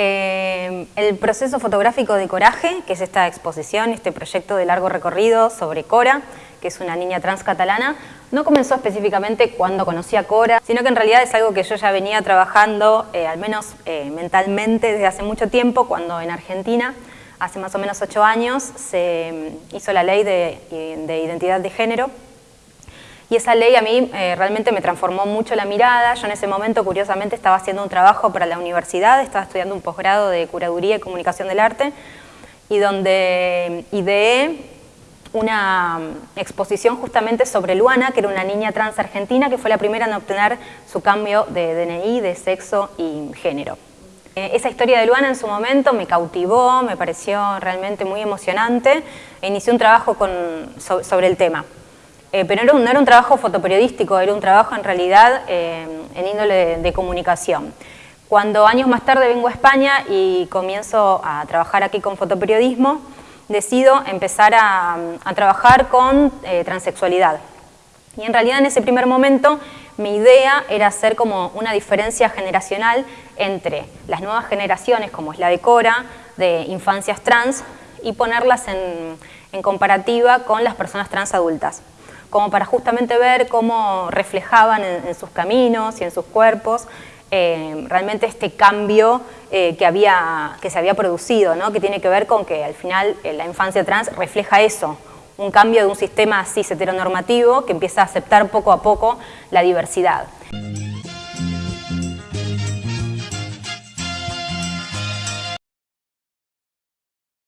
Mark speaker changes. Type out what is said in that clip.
Speaker 1: El proceso fotográfico de Coraje, que es esta exposición, este proyecto de largo recorrido sobre Cora, que es una niña trans catalana, no comenzó específicamente cuando conocí a Cora, sino que en realidad es algo que yo ya venía trabajando, eh, al menos eh, mentalmente, desde hace mucho tiempo, cuando en Argentina, hace más o menos ocho años, se mm, hizo la ley de identidad de género, y esa ley a mí eh, realmente me transformó mucho la mirada. Yo en ese momento, curiosamente, estaba haciendo un trabajo para la universidad, estaba estudiando un posgrado de Curaduría y Comunicación del Arte, y donde ideé una exposición justamente sobre Luana, que era una niña trans argentina, que fue la primera en obtener su cambio de DNI, de sexo y género. Eh, esa historia de Luana en su momento me cautivó, me pareció realmente muy emocionante e inicié un trabajo sobre el tema. Eh, pero no era, un, trabajo fotoperiodístico, era un trabajo en realidad eh, en índole de, comunicación. Cuando años más tarde vengo a España y comienzo a trabajar aquí con fotoperiodismo, decido empezar a, trabajar con eh, transexualidad. Y en realidad en ese primer momento mi idea era hacer como una diferencia generacional entre las nuevas generaciones, como es la de Cora, de infancias trans, y ponerlas en comparativa con las personas trans adultas como para justamente ver cómo reflejaban en, sus caminos y en sus cuerpos eh, realmente este cambio eh, que, había, que se había producido, que tiene que ver con que al final eh, la infancia trans refleja eso, un cambio de un sistema cis heteronormativo que empieza a aceptar poco a poco la diversidad.